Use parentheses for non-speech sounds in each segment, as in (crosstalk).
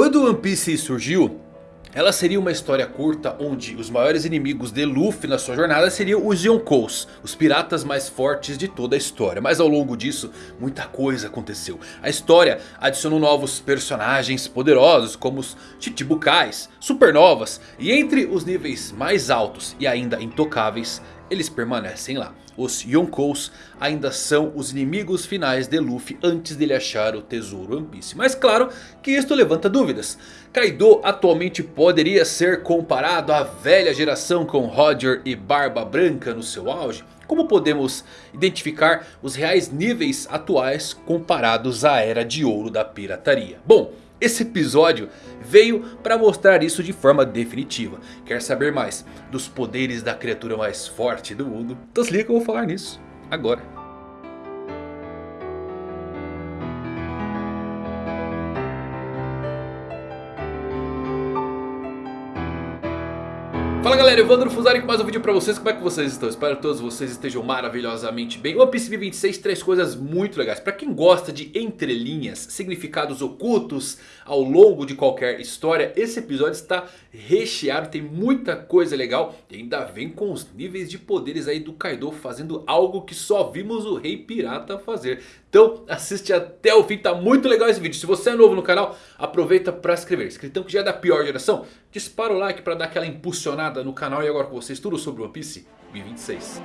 Quando One Piece surgiu, ela seria uma história curta onde os maiores inimigos de Luffy na sua jornada seriam os Yonkous, os piratas mais fortes de toda a história. Mas ao longo disso, muita coisa aconteceu. A história adicionou novos personagens poderosos como os Chichibukais, Supernovas e entre os níveis mais altos e ainda intocáveis, eles permanecem lá. Os Yonkous ainda são os inimigos finais de Luffy antes dele achar o tesouro One Piece. Mas claro que isto levanta dúvidas. Kaido atualmente poderia ser comparado à velha geração com Roger e Barba Branca no seu auge? Como podemos identificar os reais níveis atuais comparados à era de ouro da pirataria? Bom, esse episódio veio para mostrar isso de forma definitiva. Quer saber mais dos poderes da criatura mais forte do mundo? Então se liga que eu vou falar nisso agora. Galera, Evandro Fusari com mais um vídeo pra vocês, como é que vocês estão? Espero que todos vocês estejam maravilhosamente bem One Piece 26 traz coisas muito legais Pra quem gosta de entrelinhas, significados ocultos ao longo de qualquer história Esse episódio está recheado, tem muita coisa legal E ainda vem com os níveis de poderes aí do Kaido fazendo algo que só vimos o Rei Pirata fazer então assiste até o fim, tá muito legal esse vídeo. Se você é novo no canal, aproveita para se inscrever. Escritão que já é da pior geração, dispara o like para dar aquela impulsionada no canal. E agora com vocês tudo sobre One Piece 2026.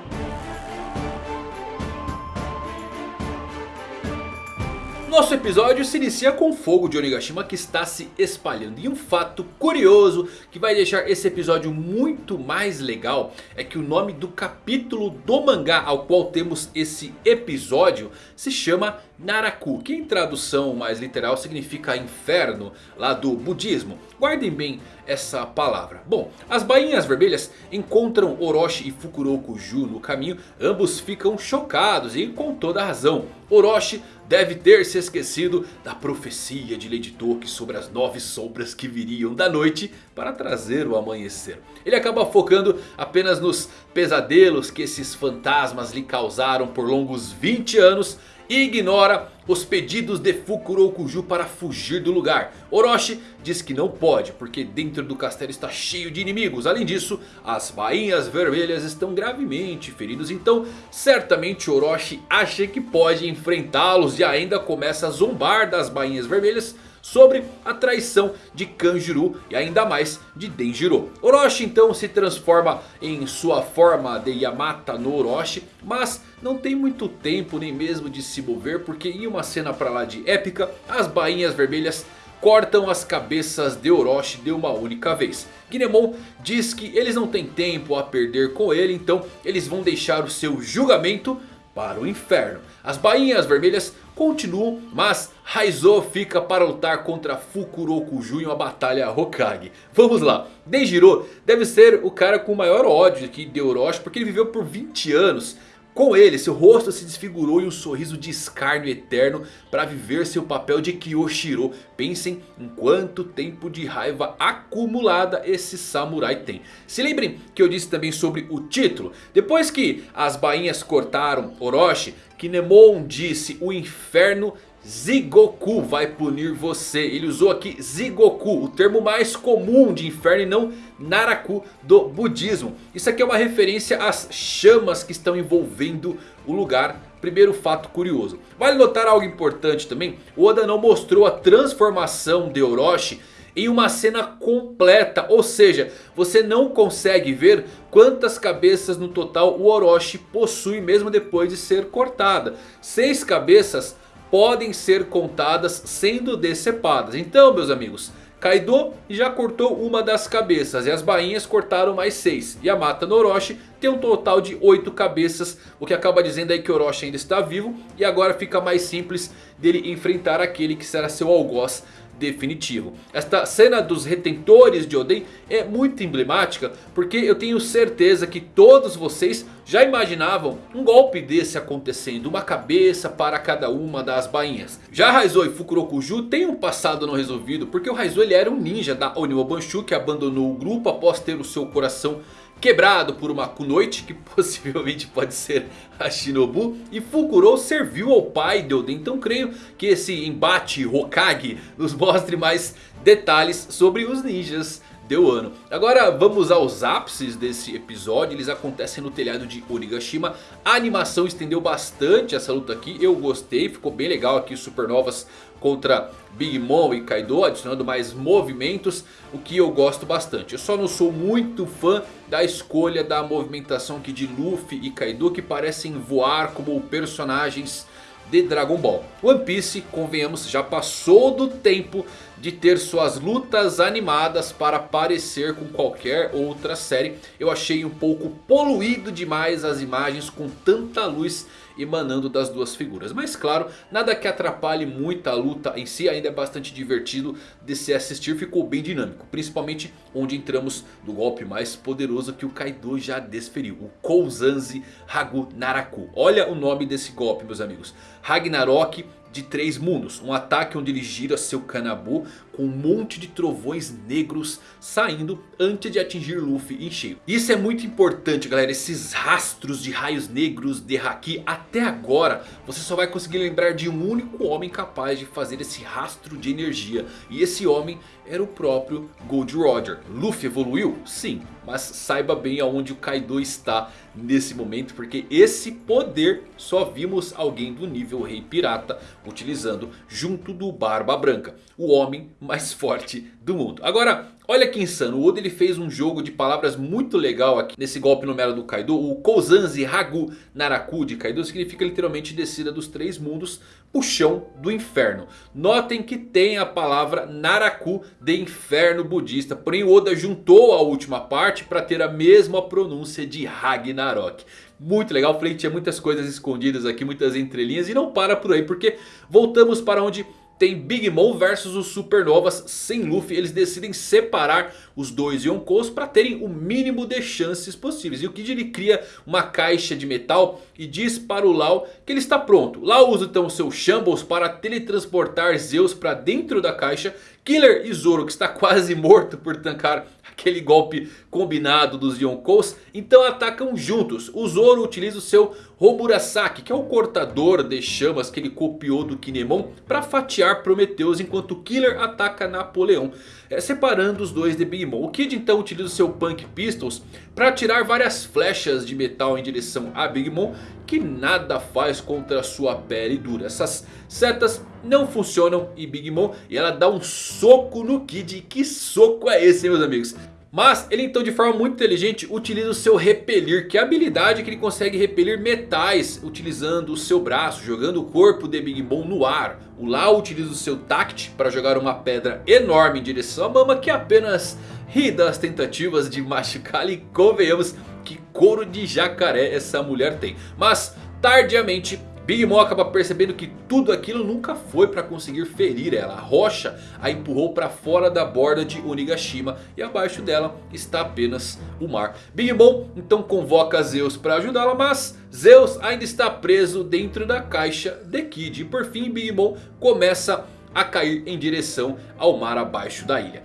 Nosso episódio se inicia com o fogo de Onigashima que está se espalhando. E um fato curioso que vai deixar esse episódio muito mais legal é que o nome do capítulo do mangá ao qual temos esse episódio se chama Naraku. Que em tradução mais literal significa inferno lá do budismo. Guardem bem essa palavra. Bom, as bainhas vermelhas encontram Orochi e Fukuroku Ju no caminho. Ambos ficam chocados e com toda razão. Orochi deve ter se esquecido da profecia de Lady Toki sobre as nove sombras que viriam da noite para trazer o amanhecer. Ele acaba focando apenas nos pesadelos que esses fantasmas lhe causaram por longos 20 anos e ignora os pedidos de Fukurokuju para fugir do lugar. Orochi diz que não pode porque dentro do castelo está cheio de inimigos. Além disso, as bainhas vermelhas estão gravemente feridos. Então certamente Orochi acha que pode enfrentá-los e ainda começa a zombar das bainhas vermelhas sobre a traição de Kanjuro e ainda mais de Denjiro. Orochi então se transforma em sua forma de Yamata no Orochi, mas não tem muito tempo nem mesmo de se mover porque em uma cena pra lá de épica, as bainhas vermelhas cortam as cabeças de Orochi de uma única vez. Kinemon diz que eles não têm tempo a perder com ele, então eles vão deixar o seu julgamento para o inferno. As bainhas vermelhas continuam, mas Raizo fica para lutar contra Fukurokuju em uma batalha Hokage. Vamos lá, Denjiro deve ser o cara com o maior ódio aqui de Orochi porque ele viveu por 20 anos com ele, seu rosto se desfigurou em um sorriso de escárnio eterno para viver seu papel de Kyoshiro. Pensem em quanto tempo de raiva acumulada esse samurai tem. Se lembrem que eu disse também sobre o título. Depois que as bainhas cortaram Orochi, Kinemon disse o inferno Zigoku vai punir você. Ele usou aqui Zigoku, o termo mais comum de inferno e não Naraku do budismo. Isso aqui é uma referência às chamas que estão envolvendo o lugar. Primeiro fato curioso. Vale notar algo importante também. O Oda não mostrou a transformação de Orochi em uma cena completa. Ou seja, você não consegue ver quantas cabeças no total o Orochi possui mesmo depois de ser cortada. Seis cabeças podem ser contadas sendo decepadas. Então meus amigos, Kaido já cortou uma das cabeças e as bainhas cortaram mais seis. Yamata no Orochi tem um total de oito cabeças, o que acaba dizendo aí que Orochi ainda está vivo. E agora fica mais simples dele enfrentar aquele que será seu algoz definitivo. Esta cena dos retentores de Oden é muito emblemática porque eu tenho certeza que todos vocês já imaginavam um golpe desse acontecendo. Uma cabeça para cada uma das bainhas. Já Raizou e Fukurokuju têm um passado não resolvido porque o Raizou ele era um ninja da Oniwa Banshu que abandonou o grupo após ter o seu coração quebrado por uma Kunoichi, que (laughs) possivelmente pode ser a Shinobu. E Fukuro serviu ao pai de Oden, então creio que esse embate Hokage nos mostre mais detalhes sobre os ninjas deu ano. Agora vamos aos ápices desse episódio. Eles acontecem no telhado de Onigashima. A animação estendeu bastante essa luta aqui. Eu gostei, ficou bem legal aqui supernovas contra Big Mom e Kaido. Adicionando mais movimentos, o que eu gosto bastante. Eu só não sou muito fã da escolha da movimentação aqui de Luffy e Kaido. Que parecem voar como personagens de Dragon Ball. One Piece, convenhamos, já passou do tempo de ter suas lutas animadas para parecer com qualquer outra série. Eu achei um pouco poluído demais as imagens com tanta luz emanando das duas figuras. Mas claro, nada que atrapalhe muito a luta em si. Ainda é bastante divertido de se assistir. Ficou bem dinâmico. Principalmente onde entramos no golpe mais poderoso que o Kaido já desferiu. O Kouzanzi Hagu Naraku. Olha o nome desse golpe meus amigos. Ragnarok de três mundos. Um ataque onde ele gira seu Kanabu com um monte de trovões negros saindo antes de atingir Luffy em cheio. Isso é muito importante galera, esses rastros de raios negros de Haki. Até agora você só vai conseguir lembrar de um único homem capaz de fazer esse rastro de energia. E esse homem era o próprio Gold Roger. Luffy evoluiu? Sim, mas saiba bem aonde o Kaido está nesse momento. Porque esse poder só vimos alguém do nível Rei Pirata utilizando junto do Barba Branca. O homem mais forte do mundo. Agora, olha que insano. O Oda ele fez um jogo de palavras muito legal aqui nesse golpe numero do Kaido. O Kouzanzi Hagu Naraku de Kaido significa literalmente descida dos três mundos. Puxão do inferno. Notem que tem a palavra Naraku de inferno budista. Porém Oda juntou a última parte para ter a mesma pronúncia de Ragnarok. Muito legal, falei que tinha muitas coisas escondidas aqui, muitas entrelinhas. E não para por aí, porque voltamos para onde tem Big Mom versus os Supernovas sem Luffy. Eles decidem separar os dois Yonkous para terem o mínimo de chances possíveis. E o Kid ele cria uma caixa de metal e diz para o Lau que ele está pronto. Lau usa então o seu Shambles para teletransportar Zeus para dentro da caixa. Killer e Zoro que está quase morto por tancar aquele golpe combinado dos Yonkous. Então atacam juntos. O Zoro utiliza o seu Homurasaki, que é o cortador de chamas que ele copiou do Kinemon, para fatiar Prometheus enquanto Killer ataca Napoleão, separando os dois de Big Mom. O Kid então utiliza o seu Punk Pistols para atirar várias flechas de metal em direção a Big Mom, que nada faz contra sua pele dura. Essas setas não funcionam em Big Mom e ela dá um soco no Kid. Que soco é esse meus amigos? Mas ele então de forma muito inteligente utiliza o seu repelir. Que é a habilidade que ele consegue repelir metais utilizando o seu braço. Jogando o corpo de Big Mom no ar. O Lau utiliza o seu tact para jogar uma pedra enorme em direção à Mama. Que apenas ri das tentativas de machucá-la. E convenhamos que couro de jacaré essa mulher tem. Mas tardiamente Big Mom acaba percebendo que tudo aquilo nunca foi para conseguir ferir ela. A rocha a empurrou para fora da borda de Onigashima e abaixo dela está apenas o mar. Big Mom então convoca Zeus para ajudá-la, mas Zeus ainda está preso dentro da caixa de Kid. E por fim Big Mom começa a cair em direção ao mar abaixo da ilha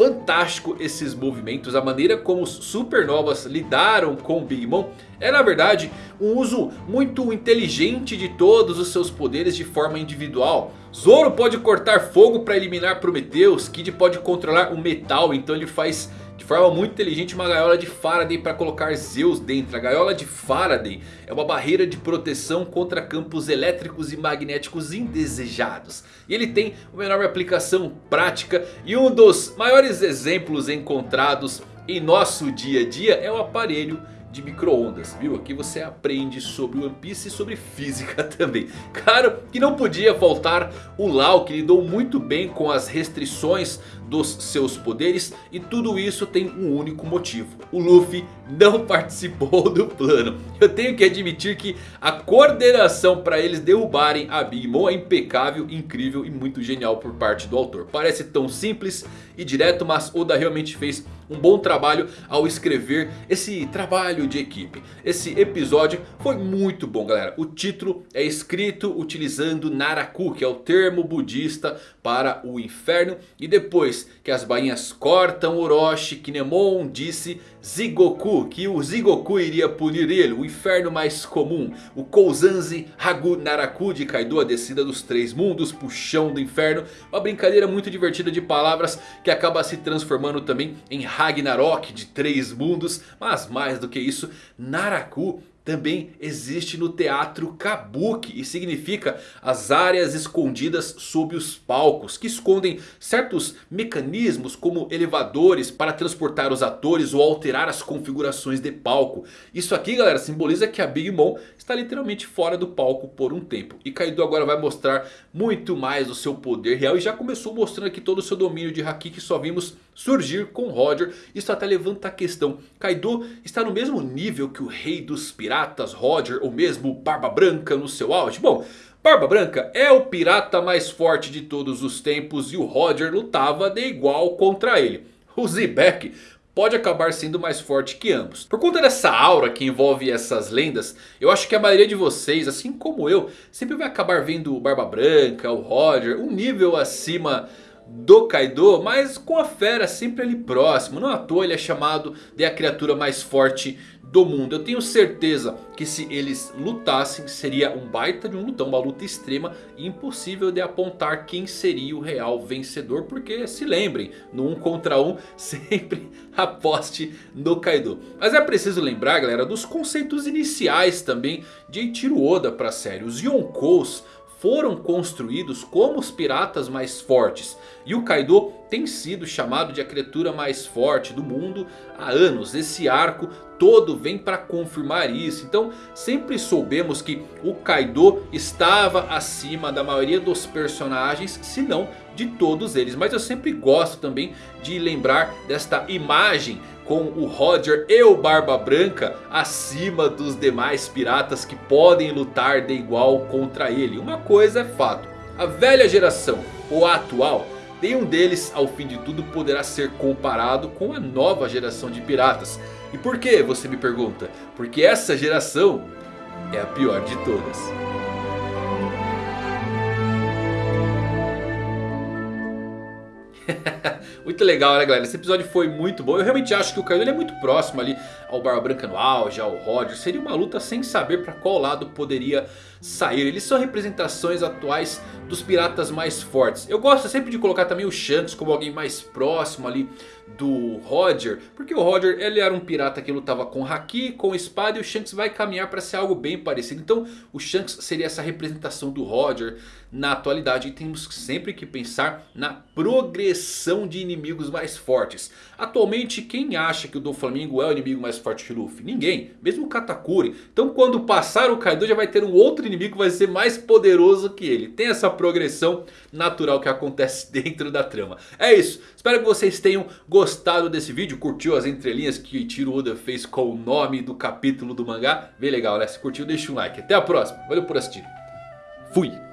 fantástico esses movimentos. A maneira como os supernovas lidaram com Big Mom é na verdade um uso muito inteligente de todos os seus poderes de forma individual. Zoro pode cortar fogo para eliminar Prometheus. Kid pode controlar o metal, então ele faz de forma muito inteligente uma gaiola de Faraday para colocar Zeus dentro. A gaiola de Faraday é uma barreira de proteção contra campos elétricos e magnéticos indesejados. E ele tem uma enorme aplicação prática e um dos maiores exemplos encontrados em nosso dia a dia é o aparelho de micro-ondas, viu? Aqui você aprende sobre One Piece e sobre física (laughs) também. Claro que não podia faltar o Lau que lidou muito bem com as restrições dos seus poderes. E tudo isso tem um único motivo. O Luffy não (laughs) participou do plano. Eu tenho que admitir que a coordenação para eles derrubarem a Big Mom é impecável, incrível e muito genial por parte do autor. Parece tão simples e direto, mas Oda realmente fez um bom trabalho ao escrever esse trabalho de equipe. Esse episódio foi muito bom galera. O título é escrito utilizando Naraku, que é o termo budista para o inferno. E depois que as bainhas cortam Orochi, Kinemon disse Zigoku, que o Zigoku iria punir ele, o inferno mais comum. O Kouzanzi Hagu Naraku de Kaido, a descida dos três mundos, puxão do inferno. Uma brincadeira muito divertida de palavras que acaba se transformando também em Ragnarok de três mundos. Mas mais do que isso, Naraku também existe no teatro Kabuki e significa as áreas escondidas sob os palcos que escondem certos mecanismos como elevadores para transportar os atores ou alterar as configurações de palco. Isso aqui galera simboliza que a Big Mom está literalmente fora do palco por um tempo. E Kaido agora vai mostrar muito mais do seu poder real e já começou mostrando aqui todo o seu domínio de Haki que só vimos surgir com Roger. Isso até levanta a questão, Kaido está no mesmo nível que o rei dos piratas Roger ou mesmo Barba Branca no seu auge? Bom... Barba Branca é o pirata mais forte de todos os tempos e o Roger lutava de igual contra ele. O Zebek pode acabar sendo mais forte que ambos. Por conta dessa aura que envolve essas lendas, eu acho que a maioria de vocês, assim como eu, sempre vai acabar vendo o Barba Branca, o Roger, um nível acima do Kaido, mas com a fera sempre ali próximo. Não à toa ele é chamado de a criatura mais forte do mundo. Eu tenho certeza que se eles lutassem seria um baita de um lutão, uma luta extrema e impossível de apontar quem seria o real vencedor. Porque se lembrem, no um contra um (laughs) sempre aposte no Kaido. Mas é preciso lembrar galera dos conceitos iniciais também de Eiichiro Oda para a série. Os Yonkous foram construídos como os piratas mais fortes. E o Kaido tem sido chamado de a criatura mais forte do mundo há anos. Esse arco todo vem para confirmar isso. Então sempre soubemos que o Kaido estava acima da maioria dos personagens, se não de todos eles. Mas eu sempre gosto também de lembrar desta imagem com o Roger e o Barba Branca acima dos demais piratas que podem lutar de igual contra ele. Uma coisa é fato, a velha geração ou a atual, nenhum deles ao fim de tudo poderá ser comparado com a nova geração de piratas. E por que você me pergunta? Porque essa geração é a pior de todas. (laughs) muito legal né galera, esse episódio foi muito bom. Eu realmente acho que o Kaido é muito próximo ali ao Barba Branca no auge, ao Roger Seria uma luta sem saber para qual lado poderia sair. Eles são representações atuais dos piratas mais fortes. Eu gosto sempre de colocar também o Shanks como alguém mais próximo ali do Roger Porque o Roger ele era um pirata que lutava com Haki, com espada E o Shanks vai caminhar para ser algo bem parecido. Então o Shanks seria essa representação do Roger na atualidade. E temos sempre que pensar na progressão de inimigos mais fortes. Atualmente quem acha que o Doflamingo é o inimigo mais forte de Luffy? Ninguém, mesmo o Katakuri Então quando passar o Kaido já vai ter um outro inimigo que vai ser mais poderoso que ele Tem essa progressão natural que acontece (laughs) dentro da trama É isso, espero que vocês tenham gostado gostado desse vídeo, curtiu as entrelinhas que Tiro Oda fez com o nome do capítulo do mangá, bem legal né? Se curtiu deixa um like. Até a próxima, valeu por assistir. Fui!